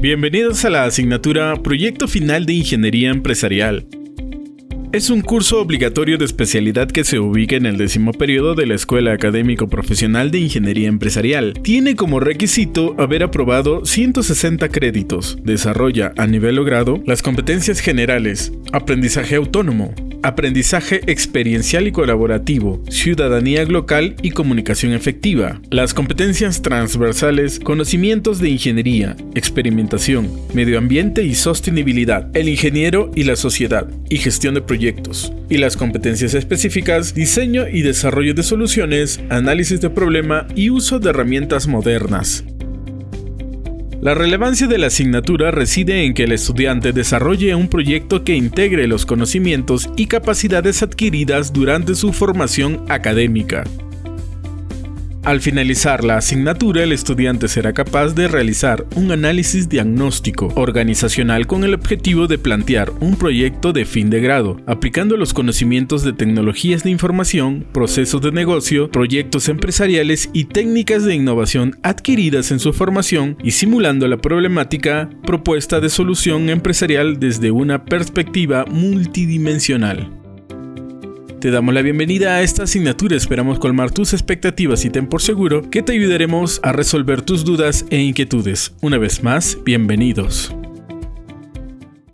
Bienvenidos a la asignatura Proyecto Final de Ingeniería Empresarial. Es un curso obligatorio de especialidad que se ubica en el décimo periodo de la Escuela Académico Profesional de Ingeniería Empresarial. Tiene como requisito haber aprobado 160 créditos. Desarrolla a nivel logrado las competencias generales, aprendizaje autónomo, aprendizaje experiencial y colaborativo, ciudadanía local y comunicación efectiva, las competencias transversales, conocimientos de ingeniería, experimentación, medio ambiente y sostenibilidad, el ingeniero y la sociedad, y gestión de proyectos, y las competencias específicas, diseño y desarrollo de soluciones, análisis de problema y uso de herramientas modernas. La relevancia de la asignatura reside en que el estudiante desarrolle un proyecto que integre los conocimientos y capacidades adquiridas durante su formación académica. Al finalizar la asignatura, el estudiante será capaz de realizar un análisis diagnóstico organizacional con el objetivo de plantear un proyecto de fin de grado, aplicando los conocimientos de tecnologías de información, procesos de negocio, proyectos empresariales y técnicas de innovación adquiridas en su formación y simulando la problemática propuesta de solución empresarial desde una perspectiva multidimensional. Te damos la bienvenida a esta asignatura, esperamos colmar tus expectativas y ten por seguro que te ayudaremos a resolver tus dudas e inquietudes. Una vez más, bienvenidos.